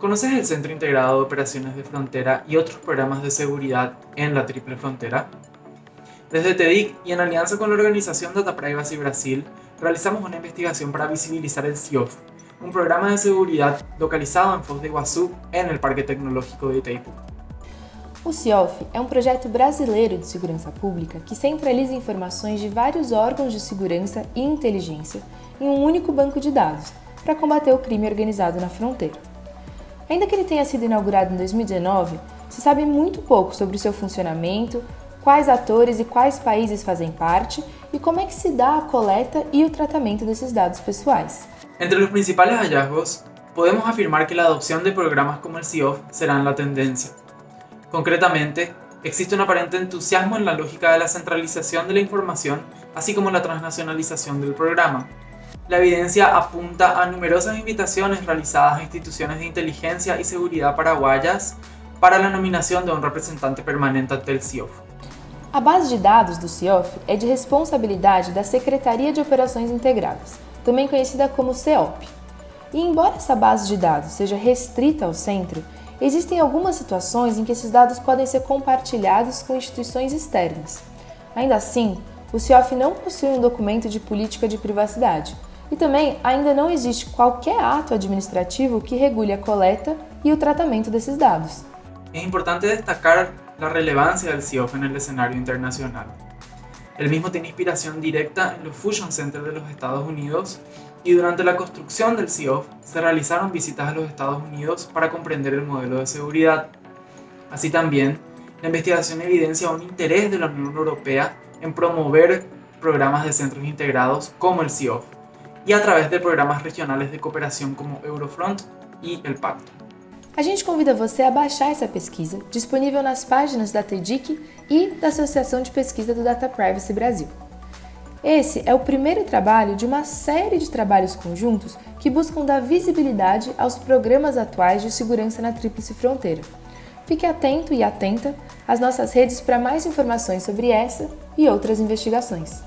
¿Conoces el Centro Integrado de Operaciones de Frontera y otros programas de seguridad en la Triple Frontera? Desde TEDIC y en alianza con la organización Data Privacy Brasil, realizamos una investigación para visibilizar el CIOF, un programa de seguridad localizado en Foz de Iguazú, en el Parque Tecnológico de Itaipu. O CIOF é um projeto brasileiro de segurança pública que centraliza informações de vários órgãos de segurança e inteligência em um único banco de dados para combater o crime organizado na fronteira. Ainda que ele tenha sido inaugurado em 2019, se sabe muito pouco sobre o seu funcionamento, quais atores e quais países fazem parte e como é que se dá a coleta e o tratamento desses dados pessoais. Entre os principais hallazgos, podemos afirmar que a adoção de programas como o CIOF será a tendência. Concretamente, existe un aparente entusiasmo en la lógica de la centralización de la como la transnacionalización del programa, la evidencia apunta a numerosas invitaciones realizadas a instituciones de inteligencia y seguridad paraguayas para la nominación de un representante permanente ante el CIOF. A base de dados do CIOF é de responsabilidade da Secretaria de Operações Integradas, também conhecida como CEOP. E embora essa base de dados seja restrita ao centro, existem algumas situações em que esses dados podem ser compartilhados com instituições externas. Ainda assim, o CIOF não possui um documento de política de privacidade, e também ainda não existe qualquer ato administrativo que regule a coleta e o tratamento desses dados. É importante destacar a relevância do CIOF no cenário internacional. El mismo tiene inspiración directa en los Fusion Centers de los Estados Unidos y durante la construcción del CIOF se realizaron visitas a los Estados Unidos para comprender el modelo de seguridad. Así también, la investigación evidencia un interés de la Unión Europea en promover programas de centros integrados como el CIOF, e através de programas regionais de cooperação como Eurofront e El Pacto. A gente convida você a baixar essa pesquisa, disponível nas páginas da TEDIC e da Associação de Pesquisa do Data Privacy Brasil. Esse é o primeiro trabalho de uma série de trabalhos conjuntos que buscam dar visibilidade aos programas atuais de segurança na Tríplice Fronteira. Fique atento e atenta às nossas redes para mais informações sobre essa e outras investigações.